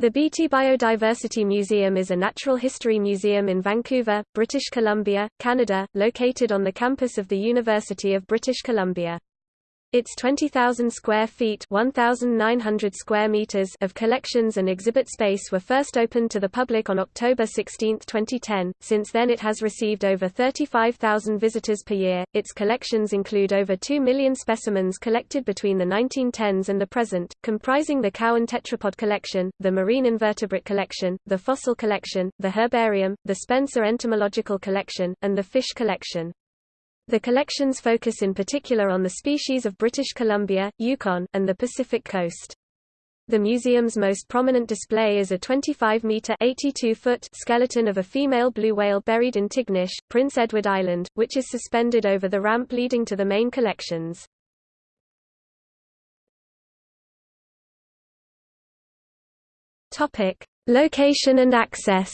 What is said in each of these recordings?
The Beaty Biodiversity Museum is a natural history museum in Vancouver, British Columbia, Canada, located on the campus of the University of British Columbia. Its 20,000 square feet 1,900 square meters of collections and exhibit space were first opened to the public on October 16, 2010. Since then it has received over 35,000 visitors per year. Its collections include over 2 million specimens collected between the 1910s and the present, comprising the Cowan tetrapod collection, the marine invertebrate collection, the fossil collection, the herbarium, the Spencer entomological collection, and the fish collection. The collections focus in particular on the species of British Columbia, Yukon, and the Pacific coast. The museum's most prominent display is a 25-meter (82-foot) skeleton of a female blue whale buried in Tignish, Prince Edward Island, which is suspended over the ramp leading to the main collections. Topic: Location and access.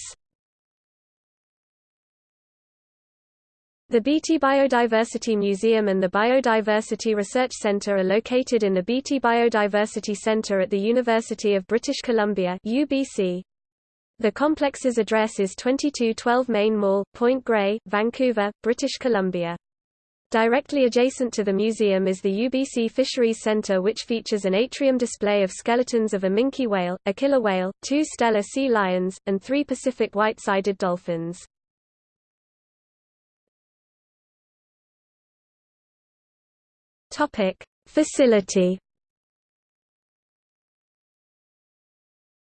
The Beaty Biodiversity Museum and the Biodiversity Research Centre are located in the Beaty Biodiversity Centre at the University of British Columbia UBC. The complex's address is 2212 Main Mall, Point Grey, Vancouver, British Columbia. Directly adjacent to the museum is the UBC Fisheries Centre which features an atrium display of skeletons of a minke whale, a killer whale, two Steller sea lions, and three Pacific white-sided dolphins. Topic: Facility.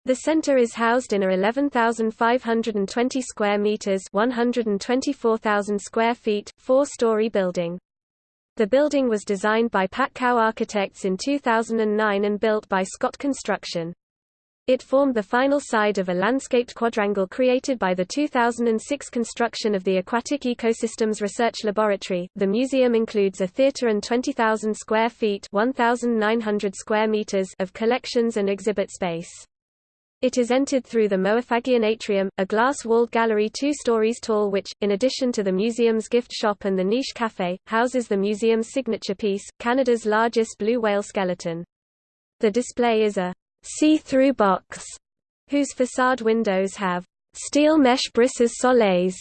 The center is housed in a 11,520 square meters, 124,000 square feet, four-story building. The building was designed by Patkau Architects in 2009 and built by Scott Construction. It formed the final side of a landscaped quadrangle created by the 2006 construction of the Aquatic Ecosystems Research Laboratory. The museum includes a theater and 20,000 square feet (1,900 square meters) of collections and exhibit space. It is entered through the Mowafaghian Atrium, a glass-walled gallery two stories tall which, in addition to the museum's gift shop and the niche café, houses the museum's signature piece, Canada's largest blue whale skeleton. The display is a see-through box, whose facade windows have steel mesh brises soleils.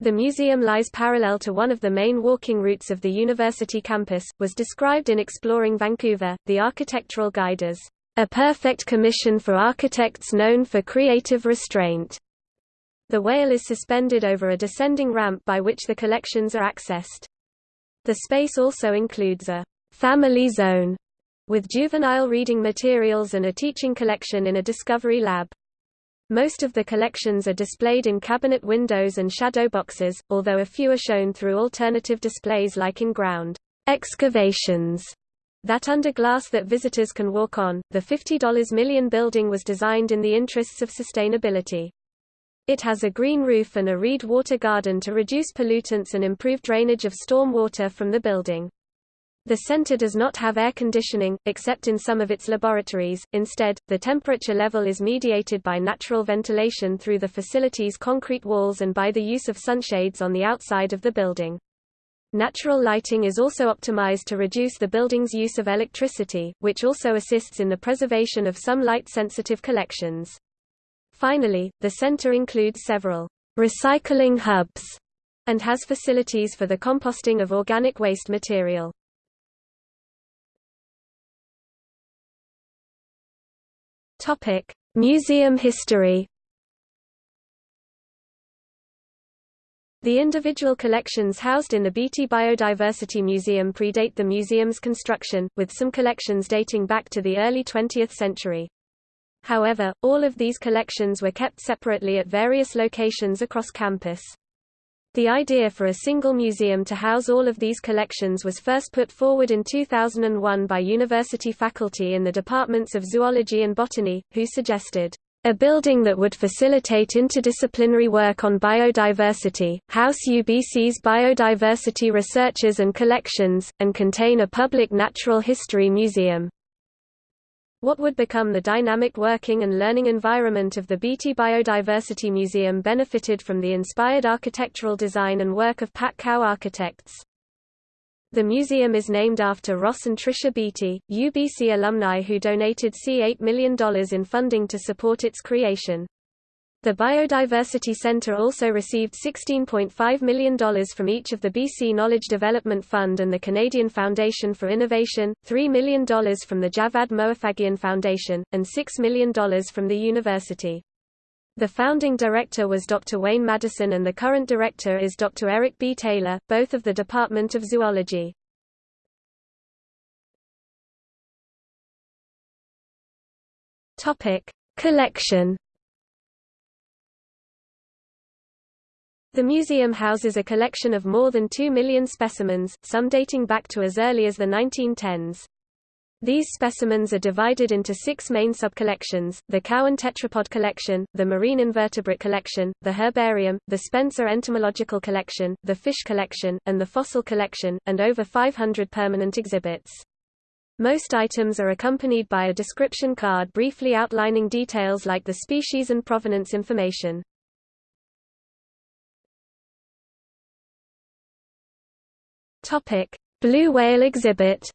The museum lies parallel to one of the main walking routes of the university campus, was described in Exploring Vancouver, the architectural guide as a perfect commission for architects known for creative restraint. The whale is suspended over a descending ramp by which the collections are accessed. The space also includes a family zone with juvenile reading materials and a teaching collection in a discovery lab. Most of the collections are displayed in cabinet windows and shadow boxes, although a few are shown through alternative displays like in-ground excavations that under glass that visitors can walk on. The $50 million building was designed in the interests of sustainability. It has a green roof and a reed water garden to reduce pollutants and improve drainage of storm water from the building. The center does not have air conditioning, except in some of its laboratories, instead, the temperature level is mediated by natural ventilation through the facility's concrete walls and by the use of sunshades on the outside of the building. Natural lighting is also optimized to reduce the building's use of electricity, which also assists in the preservation of some light-sensitive collections. Finally, the center includes several recycling hubs and has facilities for the composting of organic waste material. Topic: Museum history. The individual collections housed in the Beaty Biodiversity Museum predate the museum's construction, with some collections dating back to the early 20th century. However, all of these collections were kept separately at various locations across campus. The idea for a single museum to house all of these collections was first put forward in 2001 by university faculty in the departments of zoology and botany, who suggested a building that would facilitate interdisciplinary work on biodiversity, house UBC's biodiversity researchers and collections, and contain a public natural history museum. What would become the dynamic working and learning environment of the Beaty Biodiversity Museum benefited from the inspired architectural design and work of Patkau architects. The museum is named after Ross and Tricia Beaty, UBC alumni who donated C$8 million in funding to support its creation. The Biodiversity Center also received $16.5 million from each of the BC Knowledge Development Fund and the Canadian Foundation for Innovation, $3 million from the Djavad Mowafaghian Foundation, and $6 million from the university. The founding director was Dr. Wayne Maddison and the current director is Dr. Eric B. Taylor, both of the Department of Zoology. Collection. The museum houses a collection of more than 2 million specimens, some dating back to as early as the 1910s. These specimens are divided into six main subcollections, the Cowan Tetrapod Collection, the Marine Invertebrate Collection, the Herbarium, the Spencer Entomological Collection, the Fish Collection, and the Fossil Collection, and over 500 permanent exhibits. Most items are accompanied by a description card briefly outlining details like the species and provenance information. Blue whale exhibit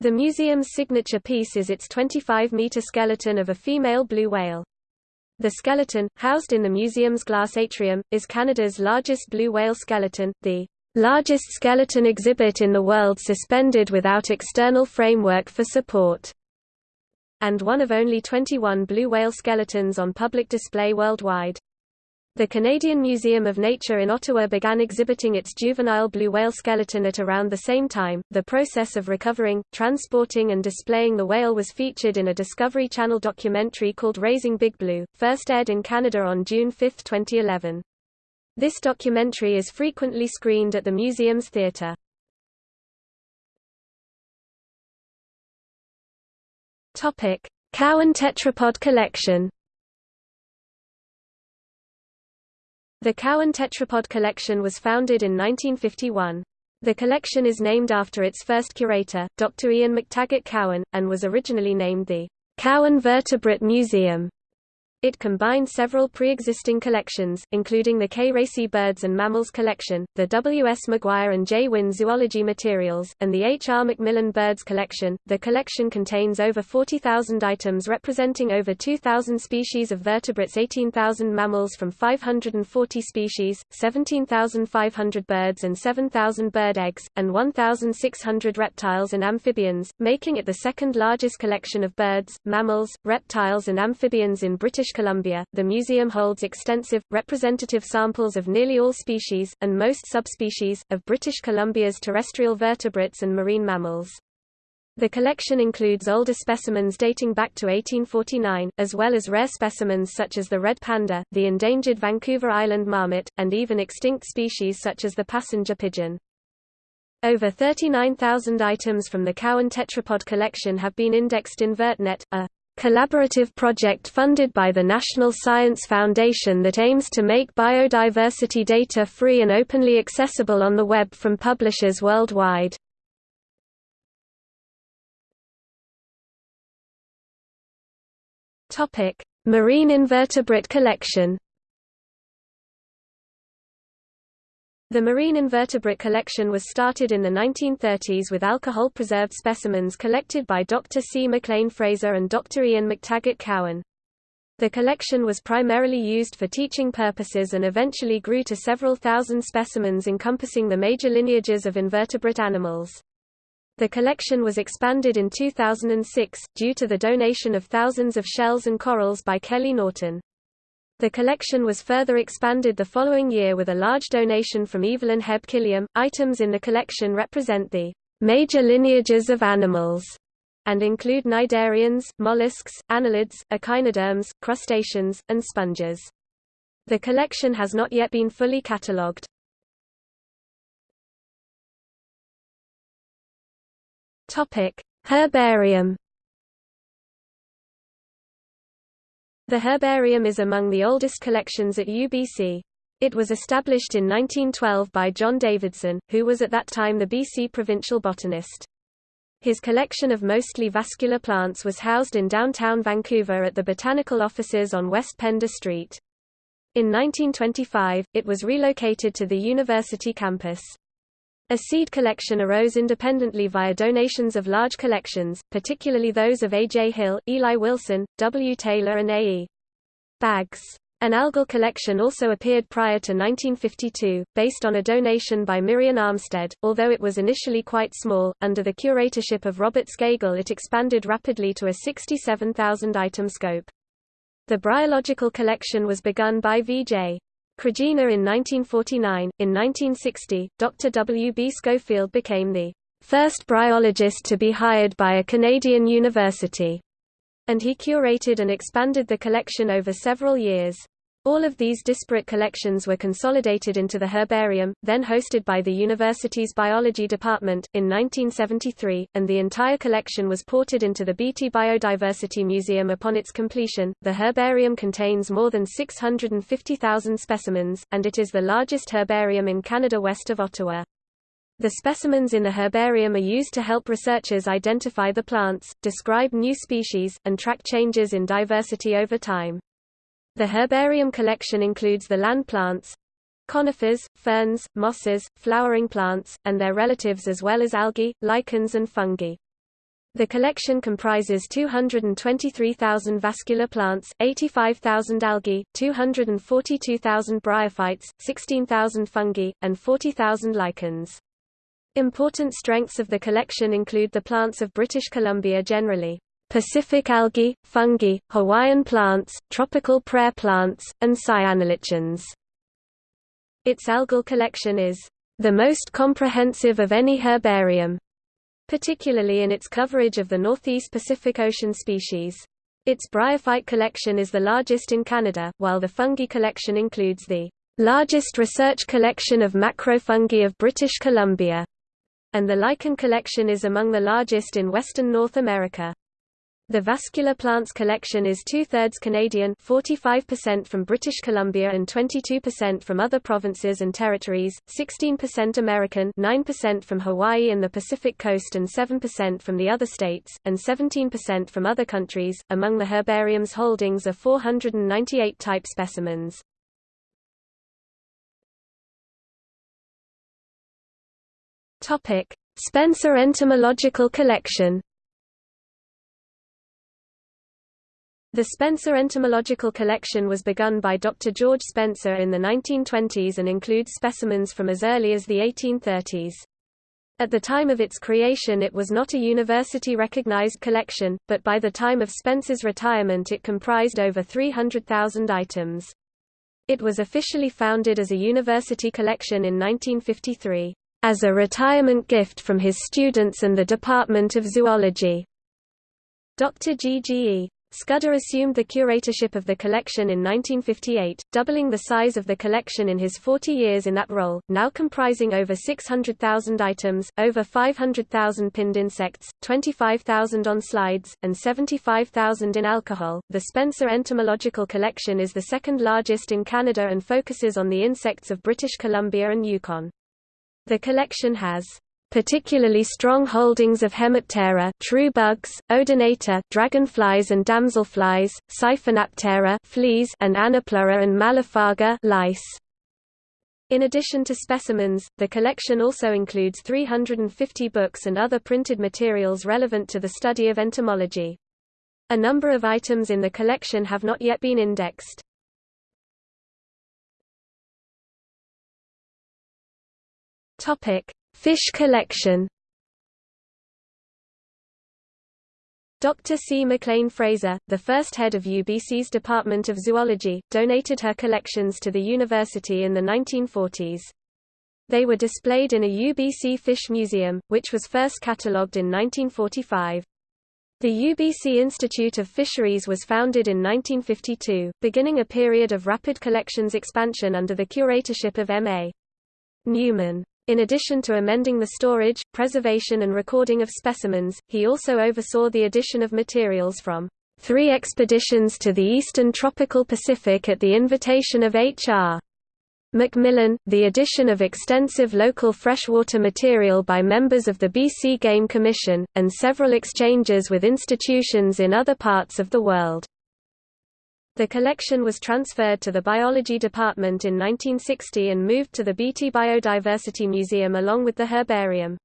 The museum's signature piece is its 25-meter skeleton of a female blue whale. The skeleton, housed in the museum's glass atrium, is Canada's largest blue whale skeleton, the largest skeleton exhibit in the world suspended without external framework for support, and one of only 21 blue whale skeletons on public display worldwide. The Canadian Museum of Nature in Ottawa began exhibiting its juvenile blue whale skeleton at around the same time. The process of recovering, transporting, and displaying the whale was featured in a Discovery Channel documentary called Raising Big Blue, first aired in Canada on June 5, 2011. This documentary is frequently screened at the museum's theatre. Topic: Cowan Tetrapod Collection. The Cowan Tetrapod Collection was founded in 1951. The collection is named after its first curator, Dr. Ian McTaggart Cowan, and was originally named the Cowan Vertebrate Museum. It combined several pre-existing collections, including the K. Racey Birds and Mammals Collection, the W. S. McGuire and J. Wynne Zoology Materials, and the H. R. Macmillan Birds Collection. The collection contains over 40,000 items representing over 2,000 species of vertebrates 18,000 mammals from 540 species, 17,500 birds and 7,000 bird eggs, and 1,600 reptiles and amphibians, making it the second largest collection of birds, mammals, reptiles and amphibians in British Columbia, the museum holds extensive, representative samples of nearly all species, and most subspecies, of British Columbia's terrestrial vertebrates and marine mammals. The collection includes older specimens dating back to 1849, as well as rare specimens such as the red panda, the endangered Vancouver Island marmot, and even extinct species such as the passenger pigeon. Over 39,000 items from the Cowan Tetrapod collection have been indexed in VertNet, a collaborative project funded by the National Science Foundation that aims to make biodiversity data free and openly accessible on the web from publishers worldwide. Marine invertebrate collection The marine invertebrate collection was started in the 1930s with alcohol-preserved specimens collected by Dr. C. McLean Fraser and Dr. Ian McTaggart Cowan. The collection was primarily used for teaching purposes and eventually grew to several thousand specimens encompassing the major lineages of invertebrate animals. The collection was expanded in 2006, due to the donation of thousands of shells and corals by Kelly Norton. The collection was further expanded the following year with a large donation from Evelyn Hebb Killiam. Items in the collection represent the major lineages of animals and include cnidarians, mollusks, annelids, echinoderms, crustaceans, and sponges. The collection has not yet been fully catalogued. Herbarium The herbarium is among the oldest collections at UBC. It was established in 1912 by John Davidson, who was at that time the BC provincial botanist. His collection of mostly vascular plants was housed in downtown Vancouver at the botanical offices on West Pender Street. In 1925, it was relocated to the university campus. A seed collection arose independently via donations of large collections, particularly those of A. J. Hill, Eli Wilson, W. Taylor and A. E. Bags. An algal collection also appeared prior to 1952, based on a donation by Miriam Armstead. Although it was initially quite small, under the curatorship of Robert Scagel it expanded rapidly to a 67,000-item scope. The bryological collection was begun by V.J. Krajina in 1949. In 1960, Dr. W. B. Schofield became the first bryologist to be hired by a Canadian university, and he curated and expanded the collection over several years. All of these disparate collections were consolidated into the herbarium, then hosted by the university's biology department, in 1973, and the entire collection was ported into the Beaty Biodiversity Museum upon its completion. The herbarium contains more than 650,000 specimens, and it is the largest herbarium in Canada west of Ottawa. The specimens in the herbarium are used to help researchers identify the plants, describe new species, and track changes in diversity over time. The herbarium collection includes the land plants, conifers, ferns, mosses, flowering plants, and their relatives as well as algae, lichens and fungi. The collection comprises 223,000 vascular plants, 85,000 algae, 242,000 bryophytes, 16,000 fungi, and 40,000 lichens. Important strengths of the collection include the plants of British Columbia generally. Pacific algae, fungi, Hawaiian plants, tropical prair plants, and cyanolichens. Its algal collection is the most comprehensive of any herbarium, particularly in its coverage of the Northeast Pacific Ocean species. Its bryophyte collection is the largest in Canada, while the fungi collection includes the largest research collection of macrofungi of British Columbia, and the lichen collection is among the largest in western North America. The vascular plants collection is two-thirds Canadian 45% from British Columbia and 22% from other provinces and territories, 16% American 9% from Hawaii and the Pacific coast and 7% from the other states, and 17% from other countries. Among the herbarium's holdings are 498 type specimens. Spencer Entomological Collection The Spencer Entomological Collection was begun by Dr. George Spencer in the 1920s and includes specimens from as early as the 1830s. At the time of its creation it was not a university-recognized collection, but by the time of Spencer's retirement it comprised over 300,000 items. It was officially founded as a university collection in 1953, as a retirement gift from his students and the Department of Zoology. Dr. G. G. E. Scudder assumed the curatorship of the collection in 1958, doubling the size of the collection in his 40 years in that role, now comprising over 600,000 items, over 500,000 pinned insects, 25,000 on slides, and 75,000 in alcohol. The Spencer Entomological Collection is the second largest in Canada and focuses on the insects of British Columbia and Yukon. The collection has particularly strong holdings of Hemiptera true bugs, Odonata dragonflies and damselflies, Siphonaptera fleas and Anoplura and Mallophaga lice. In addition to specimens, the collection also includes 350 books and other printed materials relevant to the study of entomology. A number of items in the collection have not yet been indexed. Topic: Fish collection Dr. C. McLean Fraser, the first head of UBC's Department of Zoology, donated her collections to the university in the 1940s. They were displayed in a UBC Fish Museum, which was first catalogued in 1945. The UBC Institute of Fisheries was founded in 1952, beginning a period of rapid collections expansion under the curatorship of M.A. Newman. In addition to amending the storage, preservation and recording of specimens, he also oversaw the addition of materials from three expeditions to the eastern tropical Pacific at the invitation of H.R. Macmillan, the addition of extensive local freshwater material by members of the BC Game Commission, and several exchanges with institutions in other parts of the world. The collection was transferred to the biology department in 1960 and moved to the Beaty Biodiversity Museum along with the herbarium.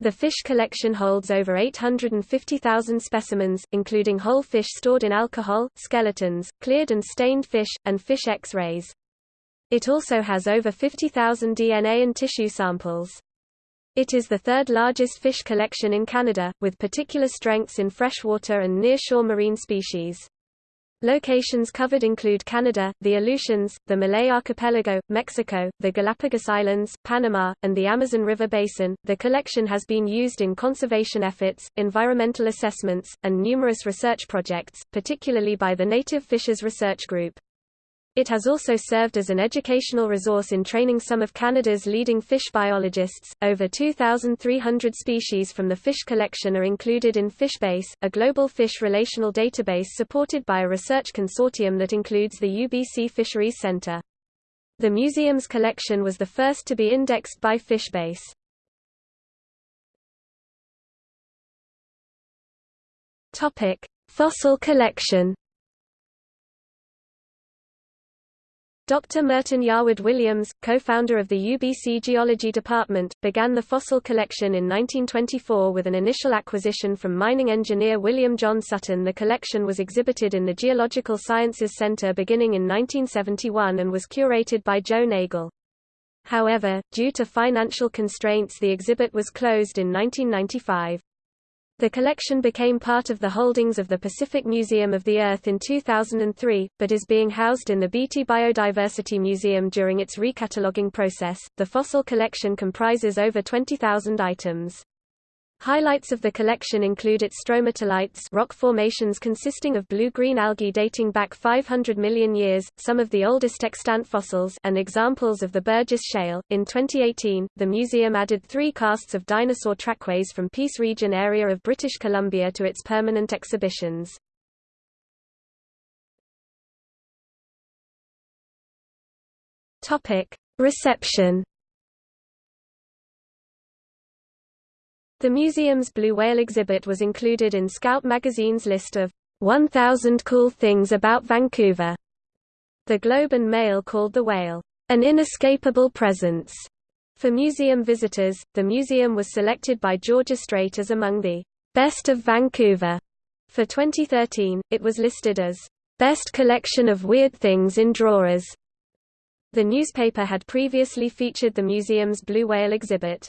The fish collection holds over 850,000 specimens, including whole fish stored in alcohol, skeletons, cleared and stained fish, and fish X-rays. It also has over 50,000 DNA and tissue samples. It is the third largest fish collection in Canada, with particular strengths in freshwater and near-shore marine species. Locations covered include Canada, the Aleutians, the Malay Archipelago, Mexico, the Galapagos Islands, Panama, and the Amazon River Basin. The collection has been used in conservation efforts, environmental assessments, and numerous research projects, particularly by the Native Fishes Research Group. It has also served as an educational resource in training some of Canada's leading fish biologists. Over 2,300 species from the fish collection are included in FishBase, a global fish relational database supported by a research consortium that includes the UBC Fisheries Centre. The museum's collection was the first to be indexed by FishBase. Topic: Fossil collection. Dr. Merton Yarwood Williams, co-founder of the UBC Geology Department, began the fossil collection in 1924 with an initial acquisition from mining engineer William John Sutton. The collection was exhibited in the Geological Sciences Center beginning in 1971 and was curated by Joe Nagel. However, due to financial constraints the exhibit was closed in 1995. The collection became part of the holdings of the Pacific Museum of the Earth in 2003, but is being housed in the Beaty Biodiversity Museum during its recataloguing process. The fossil collection comprises over 20,000 items. Highlights of the collection include its stromatolites rock formations consisting of blue-green algae dating back 500 million years, some of the oldest extant fossils and examples of the Burgess Shale. In 2018, the museum added three casts of dinosaur trackways from Peace Region area of British Columbia to its permanent exhibitions. Reception The museum's blue whale exhibit was included in Scout magazine's list of 1,000 Cool Things About Vancouver. The Globe and Mail called the whale, an inescapable presence. For museum visitors, the museum was selected by Georgia Straight as among the best of Vancouver. For 2013, it was listed as best collection of weird things in drawers. The newspaper had previously featured the museum's blue whale exhibit.